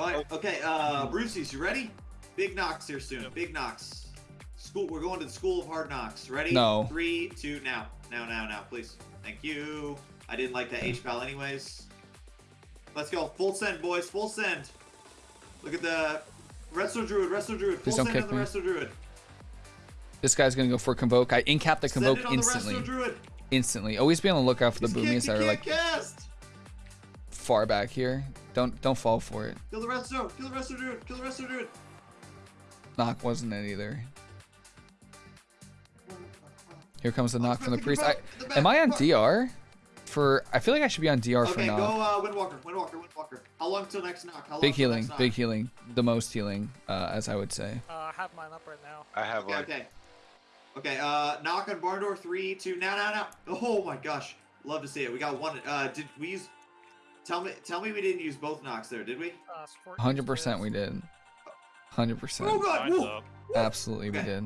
Alright, okay, uh, Brucey's, you ready? Big knocks here soon. Yep. Big knocks. School, we're going to the School of Hard Knocks. Ready? No. Three, two, now. Now, now, now, please. Thank you. I didn't like that H-Pal anyways. Let's go. Full send, boys. Full send. Look at the Resto Druid, Resto Druid. Full Please don't send on kick the me. Resto Druid. This guy's gonna go for convoke. I incap the Send convoke it on instantly. the Druid. Instantly. Always be on the lookout for the He's boomies kicked, that are like cast. far back here. Don't don't fall for it. Kill the Resto. Kill the Resto Druid. Kill the Resto Druid. Knock wasn't it either. Here comes the knock from the priest. about I, the back am I on. DR? For I feel like I should be on DR for Okay, go knock. uh, Windwalker, Windwalker, Windwalker. How long till next knock? How long Big healing, next knock? big healing, the most healing, uh, as I would say. Uh, I have mine up right now. I have Okay, one. okay. Okay, uh, knock on barn door, three, two, now, now, now. Oh my gosh, love to see it. We got one, uh, did we use, tell me, tell me we didn't use both knocks there, did we? Uh, Hundred percent, we upstairs. did. Hundred percent, Oh god, Mine's whoa. up. absolutely we did.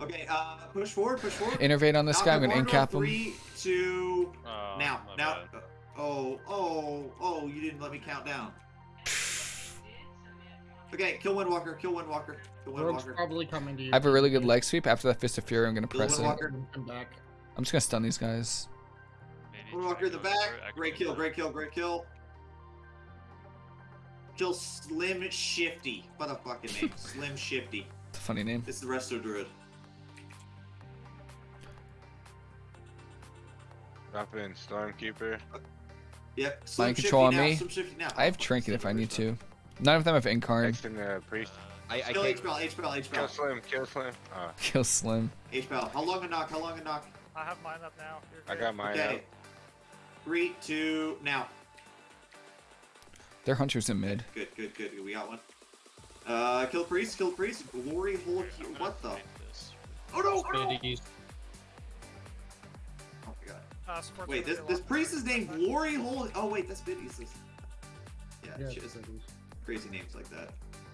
Okay, uh, push forward, push forward. Innervate on this Knock guy. I'm gonna barn door, incap him. Three, two, Oh, now, my now. bad. Oh, oh, oh, you didn't let me count down. Okay, kill Windwalker, kill Windwalker, kill Rogue's Windwalker. probably coming to you. I have a really good leg sweep. After that Fist of Fury, I'm gonna Kill press it. Windwalker. Come back. I'm just gonna stun these guys. Maybe Windwalker try in the back. go. Great kill, great kill, great kill. Kill Slim Shifty. What a fucking name. Slim Shifty. It's a funny name. It's the Resto Druid. Drop in Stormkeeper. Uh, yep. Slim Mind Shifty control on now, me. Slim Shifty now. I have Trinket if I son of a need to. None of them have Incarn. Next in the priest. I, I Kill can't. H-Pal, H-Pal, Kill H-Pal. Slim, kill Slim. Oh, Kill Slim. H-Pal. How long a knock? How long a knock? I have mine up now. You're I got mine Okay. out. Three, two, now. They're hunters in mid. Good, good, good. good. We got one. Uh, kill Priest, kill Priest. Glory hole. I'm What the? this. Oh no! Oh, no! Oh my god. Uh, Wait, this this off priest is named. Glory Hole. Oh wait, that's Biddy's. Yeah, Yeah, shit, Spitties. crazy names like that.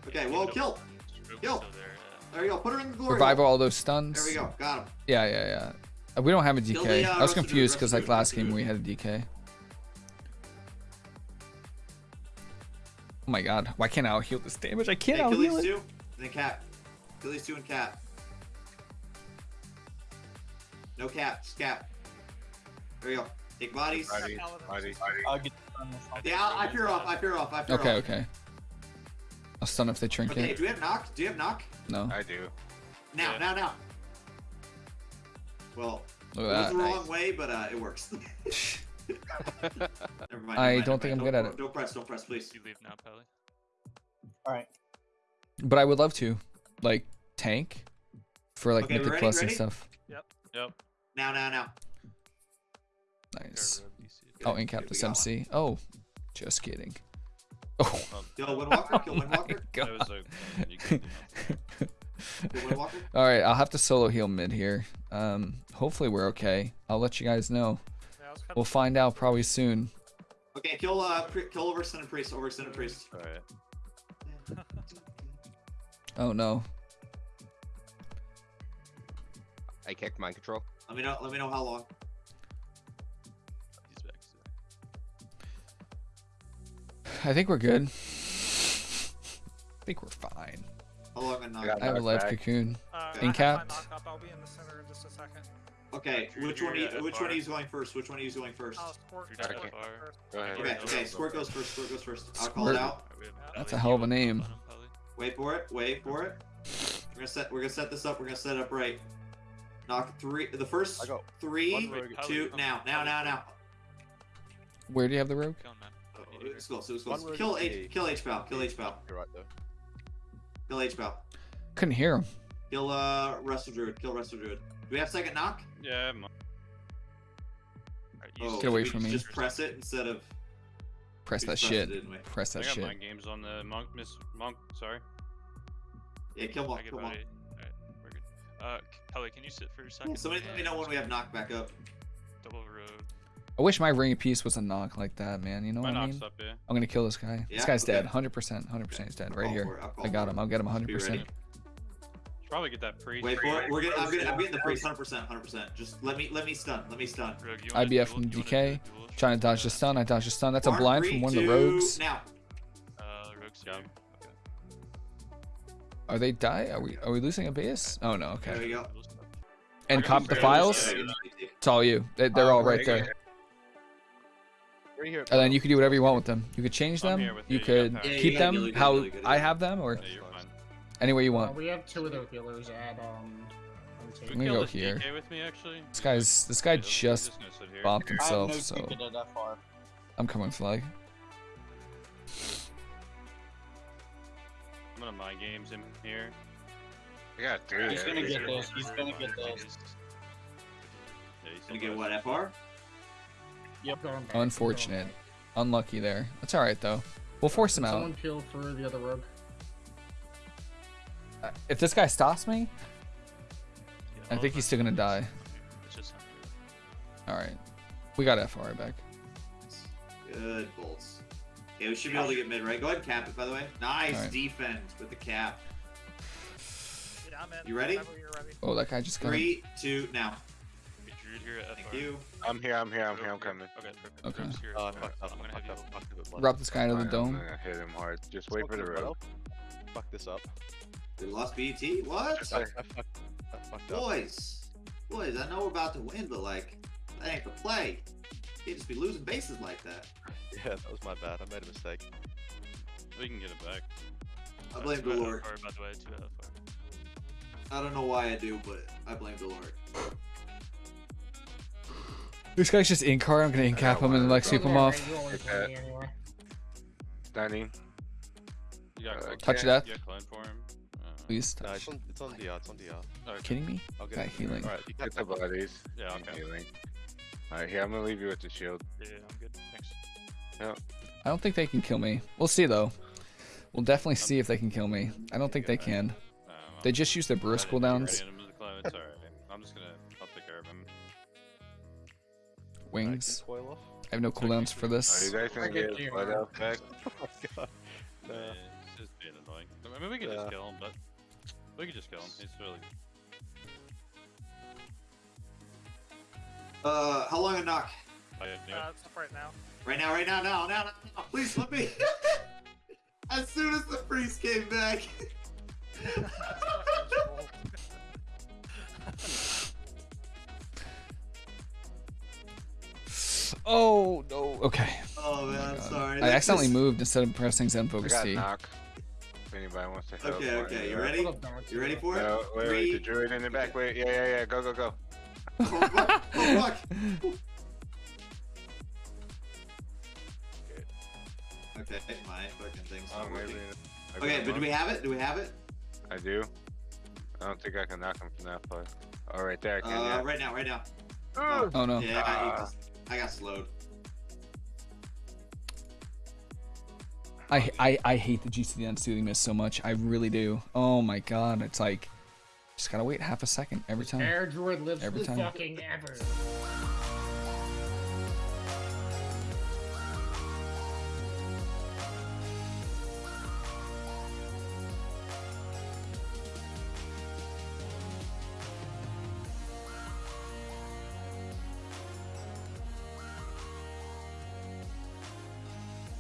Okay, Keep well, kill. Kill. there, yeah. There you go. Put her in the glory. Revive hole. all those stuns. There we go. Got him. Yeah, yeah, yeah. We don't have a Kill DK. the, uh, I was rest of the- confused because like last game we had a DK. Oh my god, why can't I out heal this damage? I can't Hey, out kill heal these it. two, and then cat. Kill these two and cat. No cat. Just cat. There you go. Take bodies. Body, Paladins. body. I'll get on this one. Yeah, I, I fear off. I fear off. I fear Okay, off. okay. I'll stun if they trinket. Okay, do we have knock? Do you have knock? No, I do. Now, Yeah. now, now. Well, look it was the wrong way, but uh, it works. never mind. I never mind, don't think never I'm mind. good at it. Don't press. Don't press, please. You leave now, Pelly. All right. But I would love to, like, tank for like Okay, Mythic ready? Plus and Ready? stuff. Yep. Yep. Now, now, now. Nice. Got rogue DC. Oh, Good, incap good, the we got one. MC. Oh, just kidding. Oh, Kill Windwalker. Kill my Windwalker. That was god. a you could do nothing. Kill Windwalker. All right, I'll have to solo heal mid here. Um, hopefully we're okay. I'll let you guys know. Yeah, I was kinda We'll find out probably soon. Okay, kill uh, pri- kill overextended priest. Overextended priest. Alright. Oh no. I kicked mind control. Let me know. Let me know how long. He's back. he's. I think we're good. I think we're fine. How long a knock? got I have a knocked live back. cocoon. Uh, I Okay, Drew, which you're one? Are you, which FR. one are you going first? Which one are you going first? Oh, sport. You're first. Go ahead. Okay, okay. Squirt goes first. Squirt goes first. I'll call it out. Alright, we have That's a hell of a name. want him, Pelly? Wait for it. Wait for it. We're gonna set. We're gonna set this up. We're gonna set it up right. Knock three. The first three, One two. come Now, now, now, now. Where do you have the rogue? Kill him, man. Oh, We need to Let's go. So let's One go. rogue Kill is H. a- Kill H pal. Kill H pal. You're right though. Kill H pal. Couldn't hear him. Kill uh Resto Druid. Kill Resto Druid. Do we have second knock? Yeah, I'm on. Oh, Get away from me. Just press it instead of. Press that pressed it, shit. didn't we? Press I that got shit. mind games on the monk, Miss Monk. Sorry. Yeah, kill I Monk. Kill about Monk. eight. We're good. Uh, Kelly, can you sit for a second? Somebody let me know when we have knock back up. Double road. I wish my ring of peace was a knock like that, man. You know My what I mean? Up, yeah. I'm gonna kill this guy. Yeah? This guy's dead. 100%. 100% he's dead. Right here. I'll call I got him. I'll get him 100%. Probably get that priest. Wait for it. We're getting. I'm getting. I'm getting the priest. 100. percent 100. percent Just let me. Let me stun. Let me stun. Rogue, IBF duel- from you wanna DK, Trying to dodge the stun. I dodge the stun. That's a Mark, blind three, from one of the rogues. Now. Uh, rogue's here. Okay. Are they die? Are we are we losing a base? Oh no, There okay. we go. And I cop the files. It's all you. They, they're Uh, all right right there. Right here. And then you could do whatever you want with them. You could change them. You you, you could. Yeah, keep got them healer, you how healer, I have them, or Yeah, you're fine. any way you Uh, want. we have two of their healers at um. Can I'm we gonna go here. DK with me, actually? This guy's this guy Yeah, he's just gonna bombed I himself, no so ticket at that far. I'm coming flag. I'm gonna mind games him here. I got three. He's gonna get this. He's gonna get this. Yeah, he's Gonna get what? FR? Yep. Going back. Unfortunate. Unlucky there. That's all right though. We'll force him out. Someone peel for the other rogue. Uh, If this guy stops me, Yeah, I think he's still gonna die. just- It's just not good. all right. We got FR back. Good bolts. Okay, we should be able to get mid right. Go ahead and cap it, by the way. Nice Alright. defend with the cap. Yeah, I'm in. You ready? Ready. Oh, that guy just got. Three, two, now. Here Thank you. I'm here. I'm here. I'm here. I'm coming. Okay. Okay. Oh, I fucked up. I'm I gonna have fucked up. Fucked up. Drop this guy into the dome. I'm gonna hit him hard. Just wait for the rope. Fuck this up. We lost BET? What? Just I, I fucked. I fucked up. Boys. Boys, I know we're about to win, but like, that ain't the play. You can't just be losing bases like that. Yeah, that was my bad. I made a mistake. We can get it back. I blame two out of Delort. FR, by the way, two out of FR. I don't know why I do, but I blame Delort. This guy's just in car. I'm gonna in cap him and then like sweep him off. Okay. You got Uh, Touch Okay. death. You got for him. Uh, Please No, it's on, it's on DR. It's on DR. okay. Kidding me? I'll get Guy healing. Alright, you Get the bodies. Yeah, I'm okay. healing. Alright, here, I'm gonna leave you with the shield. Yeah, I'm good. Thanks. Yeah. I don't think they can kill me. We'll see though. We'll definitely see if they can kill me. I don't think they can. They just use their burst cooldowns. get him to the clone, It's alright. I'm just gonna. I'll take care of him. Wings. Coil. I have no cooldowns for Are this. you guys gonna get get blood out back? Oh my god. Yeah, Yeah. it's just being annoying. I mean, we could Yeah. just kill him, but we could just kill him. He's really. Uh, how long a knock? I have no. Uh, it's right now. Right now, right now, now, now, now, now. Please let me. as soon as the priest came back. Oh no. Okay. oh man, I'm sorry. I That's accidentally just- moved instead of pressing Zen I Focus got T. knock. If anybody wants to help. Okay, or okay, you ready? You ready for it? No, wait, wait, the druid in the back. Wait, yeah, yeah, yeah. Go, go, go. Oh fuck! Oh fuck! Okay, my fucking thing's Oh, not maybe. working. I Okay, but do we have it? Do we have it? I do. I don't think I can knock him from that far. Oh, right there, I can, Uh, yeah. right now, right now. Ooh. Oh no. Yeah, I got, Ah. I got slowed. I, I I hate the GCD unsoothing miss so much. I really do. Oh my god. It's like just gotta wait half a second every time. Air Druid lives Every time. fucking ever.